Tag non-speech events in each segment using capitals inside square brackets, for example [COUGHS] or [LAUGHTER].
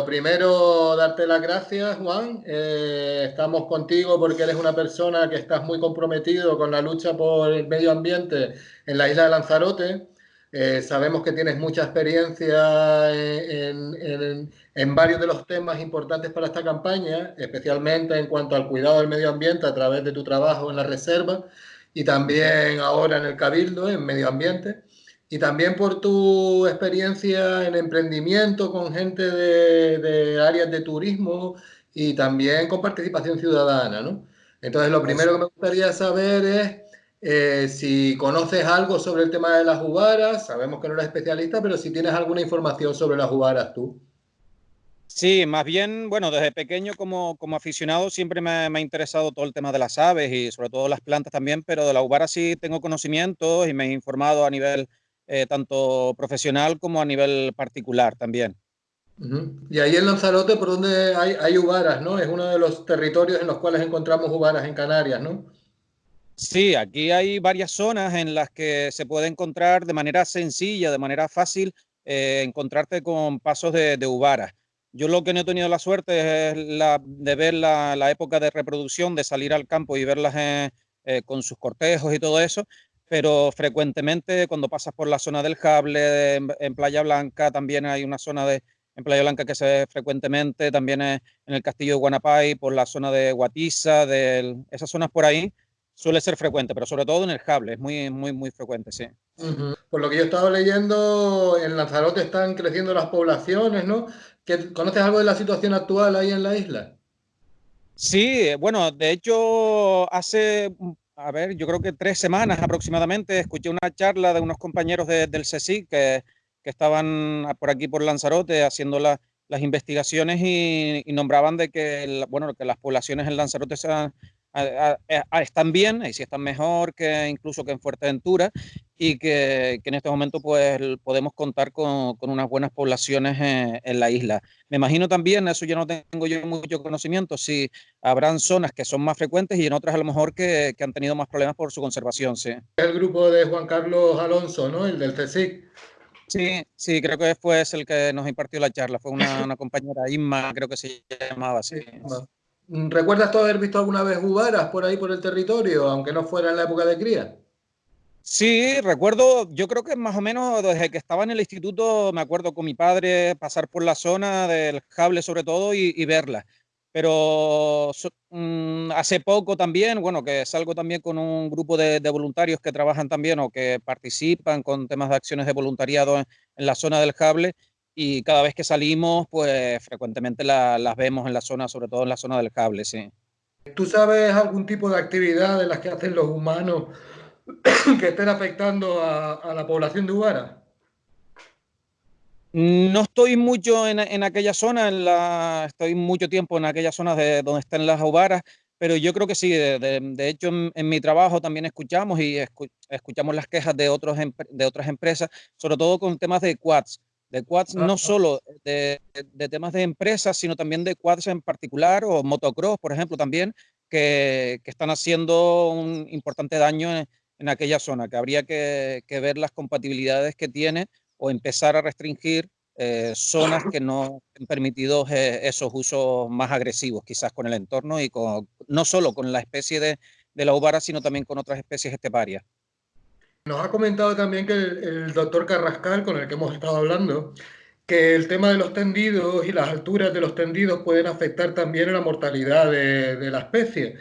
Lo primero, darte las gracias, Juan. Eh, estamos contigo porque eres una persona que estás muy comprometido con la lucha por el medio ambiente en la isla de Lanzarote. Eh, sabemos que tienes mucha experiencia en, en, varios de los temas importantes para esta campaña, especialmente en cuanto al cuidado del medio ambiente a través de tu trabajo en la reserva y también ahora en el Cabildo, en medio ambiente y también por tu experiencia en emprendimiento con gente de, áreas de turismo y también con participación ciudadana, ¿no? Entonces, lo primero que me gustaría saber es eh, si conoces algo sobre el tema de las jubaras, sabemos que no eres especialista, pero si tienes alguna información sobre las jubaras tú. Sí, más bien, bueno, desde pequeño como, como aficionado siempre me, me, ha interesado todo el tema de las aves y sobre todo las plantas también, pero de la jubara sí tengo conocimientos y me he informado a nivel eh, tanto profesional como a nivel particular también. Y ahí en Lanzarote, por donde hay, hay uvaras, ¿no? Es uno de los territorios en los cuales encontramos uvaras en Canarias, ¿no? Sí, aquí hay varias zonas en las que se puede encontrar de manera sencilla, de manera fácil, eh, encontrarte con pasos de, de uvaras. Yo lo que no he tenido la suerte es la, de ver la, la, época de reproducción, de salir al campo y verlas eh, con sus cortejos y todo eso, pero frecuentemente cuando pasas por la zona del Jable, en, Playa Blanca, también hay una zona de, en Playa Blanca que se ve frecuentemente, también en el castillo de Guanapay, por la zona de Guatiza, de esas zonas por ahí, suele ser frecuente, pero sobre todo en el Jable, es muy, muy, muy frecuente, sí. Por lo que yo he estado leyendo, en Lanzarote están creciendo las poblaciones, ¿no? ¿Conoces algo de la situación actual ahí en la isla? Sí, bueno, de hecho, hace a ver, yo creo que tres semanas aproximadamente, escuché una charla de unos compañeros del CSIC que, que, estaban por aquí por Lanzarote haciendo las investigaciones y, nombraban de que, bueno, que las poblaciones en Lanzarote sean están bien, y si están mejor que incluso que en Fuerteventura, y que, que en este momento pues podemos contar con, con unas buenas poblaciones en, la isla. Me imagino también, eso yo no tengo yo mucho conocimiento, si habrán zonas que son más frecuentes y en otras a lo mejor que, que han tenido más problemas por su conservación, sí. El grupo de Juan Carlos Alonso, ¿no? El del CSIC. Sí, sí, creo que fue el que nos impartió la charla, fue una, una compañera, Inma, creo que se llamaba así. Sí. ¿Recuerdas tú haber visto alguna vez jubaras por ahí por el territorio, aunque no fuera en la época de cría? Sí, recuerdo, yo creo que más o menos desde que estaba en el instituto, me acuerdo con mi padre pasar por la zona del cable sobre todo y, verla. Pero mm, hace poco también, bueno, que salgo también con un grupo de, voluntarios que trabajan también o que participan con temas de acciones de voluntariado en, en la zona del cable y cada vez que salimos, pues frecuentemente la, las vemos en la zona, sobre todo en la zona del cable, sí. ¿Tú sabes algún tipo de actividad de las que hacen los humanos [COUGHS] que estén afectando a, a la población de Ubara? No estoy mucho en, en aquella zona, en la, estoy mucho tiempo en aquella zona de donde están las uvaras, pero yo creo que sí, de, de, de hecho en, en, mi trabajo también escuchamos y escu, escuchamos las quejas de, otros, de otras empresas, sobre todo con temas de quads de quads no solo de, de, temas de empresas, sino también de quads en particular o motocross, por ejemplo, también, que, que están haciendo un importante daño en, en aquella zona, que habría que, que, ver las compatibilidades que tiene o empezar a restringir eh, zonas que no han permitido eh, esos usos más agresivos, quizás con el entorno y con, no solo con la especie de, de la ubara, sino también con otras especies esteparias. Nos ha comentado también que el, doctor Carrascal, con el que hemos estado hablando, que el tema de los tendidos y las alturas de los tendidos pueden afectar también a la mortalidad de, de la especie.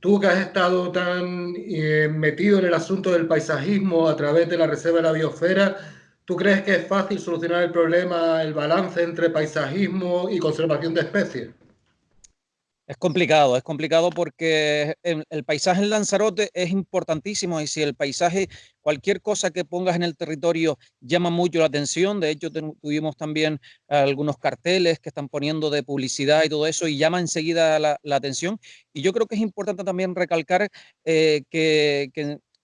Tú que has estado tan eh, metido en el asunto del paisajismo a través de la Reserva de la Biosfera, ¿tú crees que es fácil solucionar el problema, el balance entre paisajismo y conservación de especies? Es complicado, es complicado porque el, paisaje en Lanzarote es importantísimo y si el paisaje, cualquier cosa que pongas en el territorio llama mucho la atención, de hecho tuvimos también algunos carteles que están poniendo de publicidad y todo eso y llama enseguida la, atención. Y yo creo que es importante también recalcar eh, que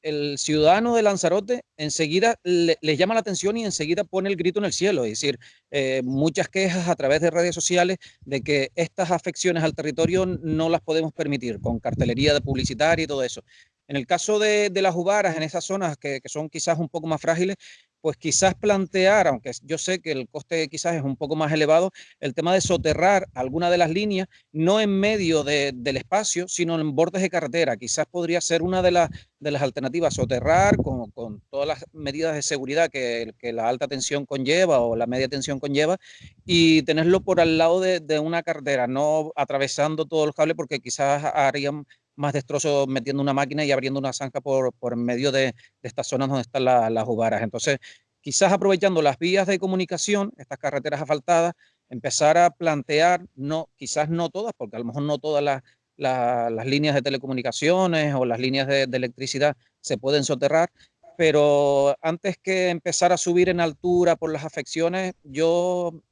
el ciudadano de Lanzarote enseguida le, le, llama la atención y enseguida pone el grito en el cielo. Es decir, eh, muchas quejas a través de redes sociales de que estas afecciones al territorio no las podemos permitir con cartelería de publicitaria y todo eso. En el caso de, de las uvaras, en esas zonas que, que, son quizás un poco más frágiles, pues quizás plantear, aunque yo sé que el coste quizás es un poco más elevado, el tema de soterrar alguna de las líneas, no en medio del espacio, sino en bordes de carretera. Quizás podría ser una de, las de las alternativas, soterrar con, con, todas las medidas de seguridad que, que, la alta tensión conlleva o la media tensión conlleva y tenerlo por al lado de, de una carretera, no atravesando todos los cables porque quizás harían más destrozos metiendo una máquina y abriendo una zanja por, medio de, estas zonas donde están las jugaras. Entonces, quizás aprovechando las vías de comunicación, estas carreteras asfaltadas, empezar a plantear, no, quizás no todas, porque a lo mejor no todas las, las, líneas de telecomunicaciones o las líneas de, de, electricidad se pueden soterrar, pero antes que empezar a subir en altura por las afecciones, yo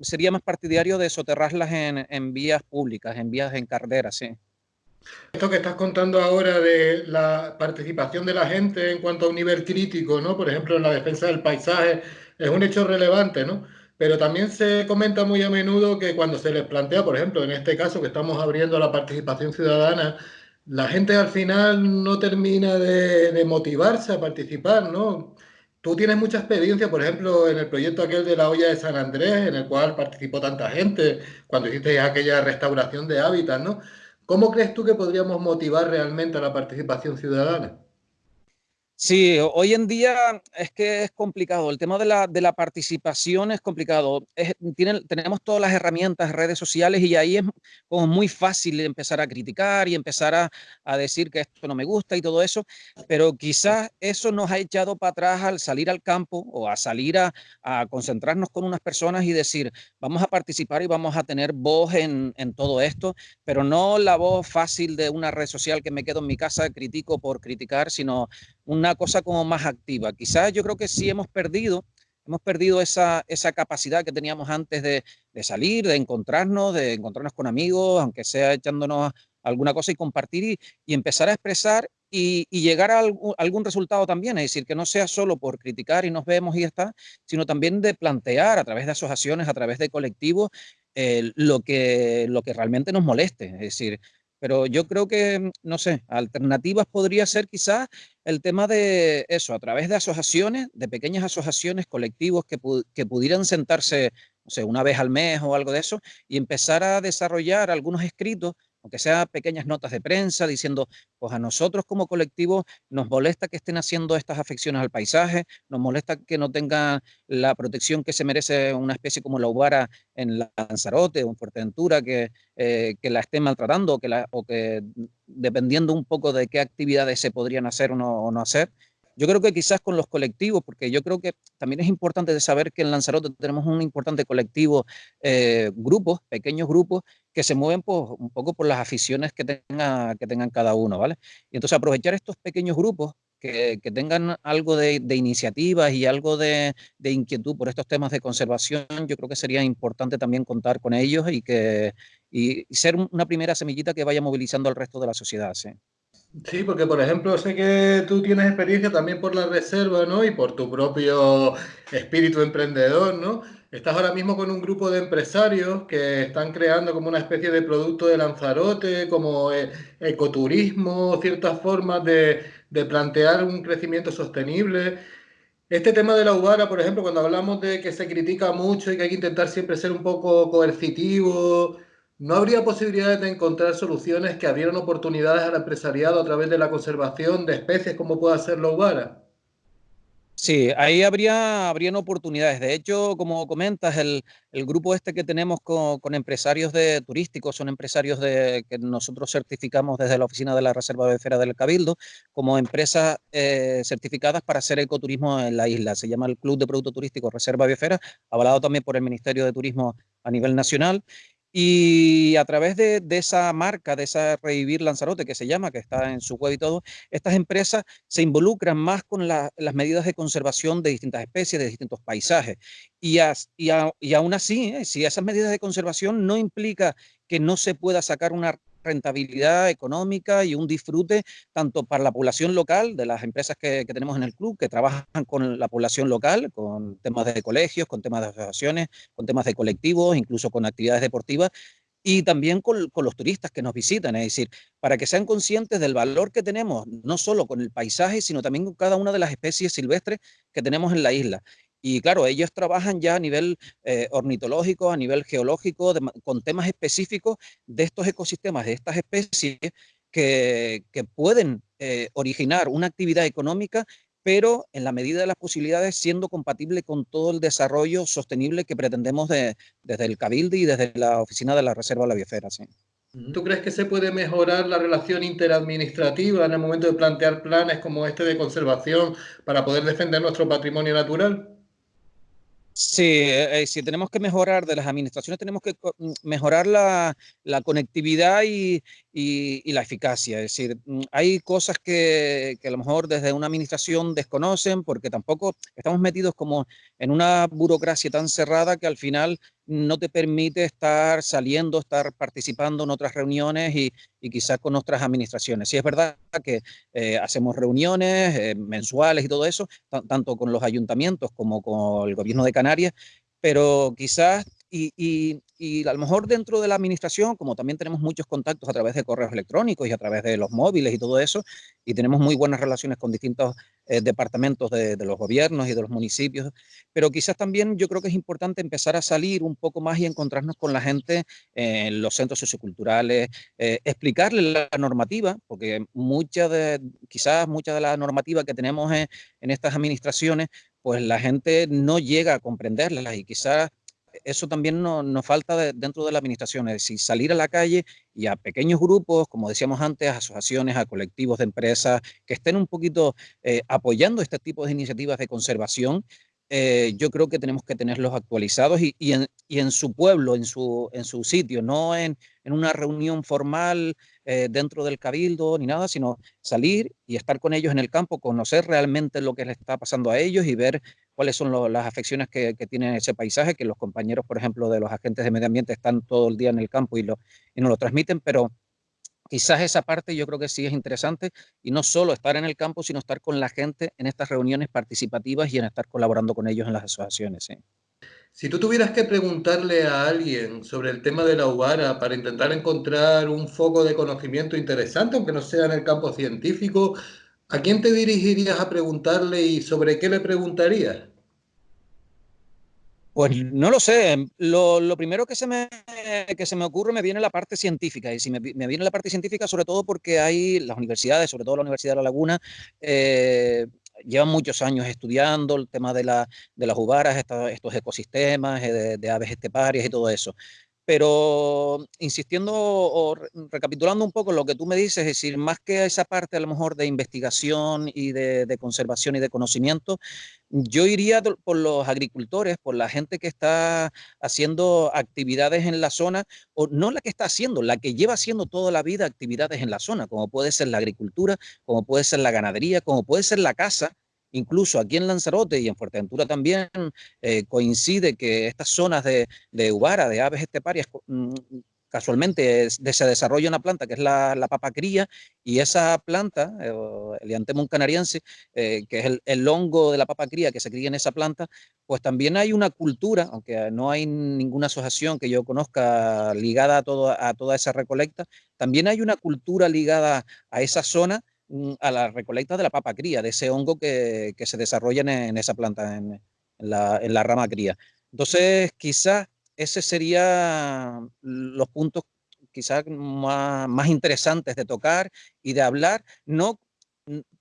sería más partidario de soterrarlas en, en vías públicas, en vías en carreteras, sí. Esto que estás contando ahora de la participación de la gente en cuanto a un nivel crítico, ¿no? Por ejemplo, en la defensa del paisaje, es un hecho relevante, ¿no? Pero también se comenta muy a menudo que cuando se les plantea, por ejemplo, en este caso que estamos abriendo la participación ciudadana, la gente al final no termina de, de motivarse a participar, ¿no? Tú tienes mucha experiencia, por ejemplo, en el proyecto aquel de la olla de San Andrés, en el cual participó tanta gente, cuando hiciste aquella restauración de hábitats, ¿no? ¿Cómo crees tú que podríamos motivar realmente a la participación ciudadana? Sí, hoy en día es que es complicado. El tema de la, de la participación es complicado. Es, tienen, tenemos todas las herramientas, redes sociales, y ahí es como muy fácil empezar a criticar y empezar a, a decir que esto no me gusta y todo eso, pero quizás eso nos ha echado para atrás al salir al campo o a salir a, a concentrarnos con unas personas y decir, vamos a participar y vamos a tener voz en, en todo esto, pero no la voz fácil de una red social que me quedo en mi casa, critico por criticar, sino una cosa como más activa. Quizás yo creo que sí hemos perdido, hemos perdido esa, esa capacidad que teníamos antes de, de, salir, de encontrarnos, de encontrarnos con amigos, aunque sea echándonos alguna cosa y compartir y, empezar a expresar y, llegar a algún, algún, resultado también, es decir, que no sea solo por criticar y nos vemos y ya está, sino también de plantear a través de asociaciones, a través de colectivos, eh, lo, que, lo que realmente nos moleste. Es decir, pero yo creo que, mm, no sé, alternativas podría ser quizás el tema de eso, a través de asociaciones, de pequeñas asociaciones, colectivos que, pu que pudieran sentarse, no sé, una vez al mes o algo de eso, y empezar a desarrollar algunos escritos aunque sea pequeñas notas de prensa diciendo, pues a nosotros como colectivo nos molesta que estén haciendo estas afecciones al paisaje, nos molesta que no tengan la protección que se merece una especie como la ubara en Lanzarote o en Fuerteventura, que, eh, que la estén maltratando o que, la, o que dependiendo un poco de qué actividades se podrían hacer o no hacer, yo creo que quizás con los colectivos, porque yo creo que también es importante saber que en Lanzarote tenemos un importante colectivo, eh, grupos, pequeños grupos, que se mueven por, un poco por las aficiones que, tenga, que tengan cada uno, ¿vale? Y entonces aprovechar estos pequeños grupos que, que tengan algo de, de, iniciativas y algo de, de, inquietud por estos temas de conservación, yo creo que sería importante también contar con ellos y, que, y ser una primera semillita que vaya movilizando al resto de la sociedad, ¿sí? Sí, porque por ejemplo sé que tú tienes experiencia también por la reserva, ¿no? Y por tu propio espíritu emprendedor, ¿no? Estás ahora mismo con un grupo de empresarios que están creando como una especie de producto de Lanzarote, como eh, ecoturismo, ciertas formas de, de plantear un crecimiento sostenible. Este tema de la UBARA, por ejemplo, cuando hablamos de que se critica mucho y que hay que intentar siempre ser un poco coercitivo, ¿No habría posibilidades de encontrar soluciones que abrieran oportunidades al empresariado a través de la conservación de especies como pueda ser la ubara? Sí, ahí habría, habrían oportunidades. De hecho, como comentas, el, el grupo este que tenemos con, con, empresarios de turísticos son empresarios de, que nosotros certificamos desde la oficina de la Reserva Biosfera del Cabildo como empresas eh, certificadas para hacer ecoturismo en la isla. Se llama el Club de Producto Turístico Reserva Biosfera, avalado también por el Ministerio de Turismo a nivel nacional y a través de, de, esa marca, de esa Revivir Lanzarote, que se llama, que está en su web y todo, estas empresas se involucran más con la, las medidas de conservación de distintas especies, de distintos paisajes. Y, as, y, a, y aún así, eh, si esas medidas de conservación no implica que no se pueda sacar una rentabilidad económica y un disfrute tanto para la población local, de las empresas que, que, tenemos en el club, que trabajan con la población local, con temas de colegios, con temas de asociaciones, con temas de colectivos, incluso con actividades deportivas, y también con, los turistas que nos visitan, es decir, para que sean conscientes del valor que tenemos, no solo con el paisaje, sino también con cada una de las especies silvestres que tenemos en la isla. Y claro, ellos trabajan ya a nivel eh, ornitológico, a nivel geológico, con temas específicos de estos ecosistemas, de estas especies que, pueden eh, originar una actividad económica pero en la medida de las posibilidades siendo compatible con todo el desarrollo sostenible que pretendemos desde el Cabildo y desde la Oficina de la Reserva de la Biosfera. Sí. ¿Tú crees que se puede mejorar la relación interadministrativa en el momento de plantear planes como este de conservación para poder defender nuestro patrimonio natural? Sí, eh, eh, si tenemos que mejorar de las administraciones, tenemos que mm, mejorar la, conectividad y, la eficacia. Es decir, mm, hay cosas que, que, a lo mejor desde una administración desconocen porque tampoco estamos metidos como en una burocracia tan cerrada que al final no te permite estar saliendo, estar participando en otras reuniones y, quizás con otras administraciones. Sí es verdad que eh, hacemos reuniones eh, mensuales y todo eso, tanto con los ayuntamientos como con el gobierno de Canarias, pero quizás y, a lo mejor dentro de la administración, como también tenemos muchos contactos a través de correos electrónicos y a través de los móviles y todo eso, y tenemos muy buenas relaciones con distintos eh, departamentos de, los gobiernos y de los municipios, pero quizás también yo creo que es importante empezar a salir un poco más y encontrarnos con la gente en los centros socioculturales, eh, explicarles la normativa, porque mucha de, quizás mucha de la normativa que tenemos en, en estas administraciones, pues la gente no llega a comprenderlas y quizás eso también nos falta dentro de la administración, es decir, salir a la calle y a pequeños grupos, como decíamos antes, a asociaciones, a colectivos de empresas, que estén un poquito eh, apoyando este tipo de iniciativas de conservación. Eh, yo creo que tenemos que tenerlos actualizados y, en, su pueblo, en su, en su sitio, no en, una reunión formal eh, dentro del cabildo ni nada, sino salir y estar con ellos en el campo, conocer realmente lo que les está pasando a ellos y ver cuáles son las afecciones que, tiene ese paisaje, que los compañeros, por ejemplo, de los agentes de medio ambiente están todo el día en el campo y, lo, y nos lo transmiten, pero quizás esa parte yo creo que sí es interesante y no solo estar en el campo, sino estar con la gente en estas reuniones participativas y en estar colaborando con ellos en las asociaciones. Si tú tuvieras que preguntarle a alguien sobre el tema de la UBARA para intentar encontrar un foco de conocimiento interesante, aunque no sea en el campo científico, ¿A quién te dirigirías a preguntarle y sobre qué le preguntarías? Pues no lo sé. Lo, primero que se, me, que se me ocurre me viene la parte científica. Y si me, viene la parte científica, sobre todo porque hay las universidades, sobre todo la Universidad de La Laguna, eh, llevan muchos años estudiando el tema de, la, de las uvaras, estos ecosistemas, eh, de, de, aves esteparias y todo eso. Pero insistiendo o recapitulando un poco lo que tú me dices, es decir, más que esa parte a lo mejor de investigación y de, conservación y de conocimiento, yo iría por los agricultores, por la gente que está haciendo actividades en la zona, o no la que está haciendo, la que lleva haciendo toda la vida actividades en la zona, como puede ser la agricultura, como puede ser la ganadería, como puede ser la caza, Incluso aquí en Lanzarote y en Fuerteventura también eh, coincide que estas zonas de, de Ubara, de aves esteparias, mm, casualmente se desarrolla una planta que es la, la papacría y esa planta, eh, el Iantemum canariense, eh, que es el, hongo de la papacría que se cría en esa planta, pues también hay una cultura, aunque no hay ninguna asociación que yo conozca ligada a, a toda esa recolecta, también hay una cultura ligada a esa zona a la recolecta de la papa cría, de ese hongo que, se desarrolla en, esa planta, en, la, rama cría. Entonces, quizás ese serían los puntos quizás más, interesantes de tocar y de hablar, no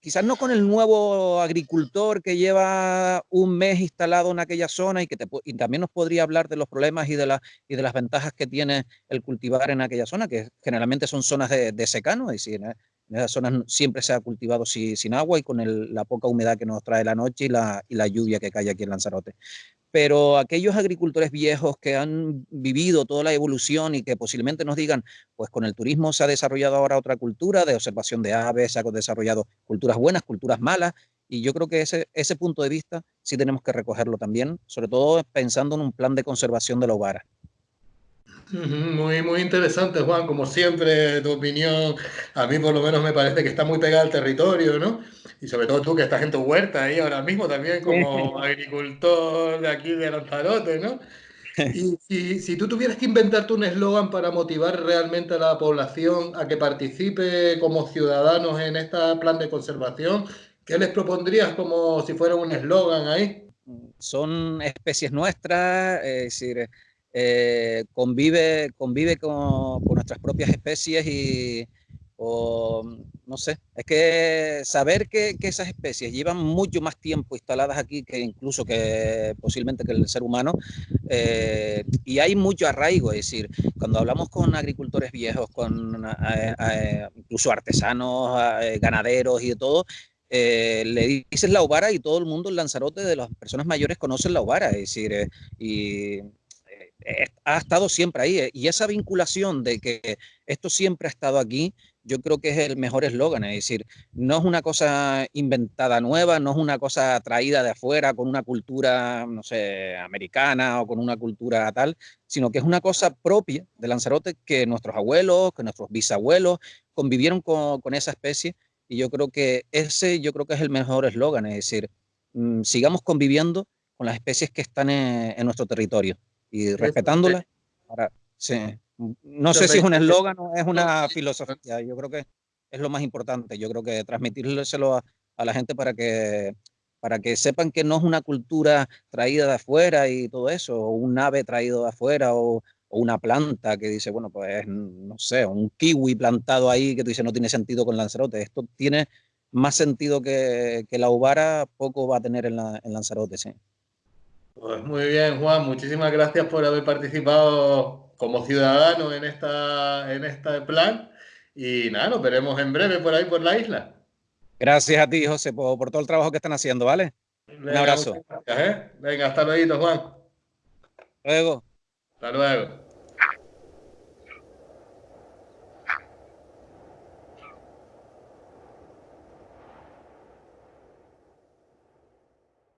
quizás no con el nuevo agricultor que lleva un mes instalado en aquella zona y que también nos podría hablar de los problemas y de, y de las ventajas que tiene el cultivar en aquella zona, que generalmente son zonas de, secano, es decir, en esas zonas siempre se ha cultivado sin, agua y con la poca humedad que nos trae la noche y la, lluvia que cae aquí en Lanzarote. Pero aquellos agricultores viejos que han vivido toda la evolución y que posiblemente nos digan, pues con el turismo se ha desarrollado ahora otra cultura de observación de aves, se han desarrollado culturas buenas, culturas malas, y yo creo que ese, ese punto de vista sí tenemos que recogerlo también, sobre todo pensando en un plan de conservación de la ovara. Muy, muy interesante, Juan. Como siempre, tu opinión, a mí por lo menos me parece que está muy pegada al territorio, ¿no? Y sobre todo tú que estás en tu huerta ahí ahora mismo también como agricultor de aquí de Lanzarote, ¿no? Y, si tú tuvieras que inventarte un eslogan para motivar realmente a la población a que participe como ciudadanos en este plan de conservación, ¿qué les propondrías como si fuera un eslogan ahí? Son especies nuestras, es decir, eh, convive, convive con, nuestras propias especies y, no sé, es que saber que, esas especies llevan mucho más tiempo instaladas aquí que incluso que posiblemente que el ser humano, eh, y hay mucho arraigo, es decir, cuando hablamos con agricultores viejos, con eh, eh, incluso artesanos, ganaderos y de todo, le dices la ubara y todo el mundo en Lanzarote de las personas mayores conocen la ubara, es decir, y ha estado siempre ahí. Y esa vinculación de que esto siempre ha estado aquí, yo creo que es el mejor eslogan, es decir, no es una cosa inventada nueva, no es una cosa traída de afuera con una cultura, no sé, americana o con una cultura tal, sino que es una cosa propia de Lanzarote que nuestros abuelos, que nuestros bisabuelos convivieron con, con esa especie y yo creo que ese yo creo que es el mejor eslogan, es decir, mm, sigamos conviviendo con las especies que están en, en nuestro territorio y. Para, sí. No sé si es un eslogan o es una filosofía. Yo creo que es lo más importante. Yo creo que transmitírselo a, a, la gente para que, para que sepan que no es una cultura traída de afuera y todo eso, o un ave traído de afuera, o, o una planta que dice, bueno, pues no sé, un kiwi plantado ahí que tú dices no tiene sentido con Lanzarote. Esto tiene más sentido que, que la ubara, poco va a tener en, la, en Lanzarote, sí. Pues muy bien, Juan, muchísimas gracias por haber participado como ciudadano en, esta, en este plan. Y nada, nos veremos en breve por ahí, por la isla. Gracias a ti, José, por, por todo el trabajo que están haciendo, ¿vale? Venga, Un abrazo. Gracias, ¿eh? Venga, hasta luego, Juan. Luego. Hasta luego.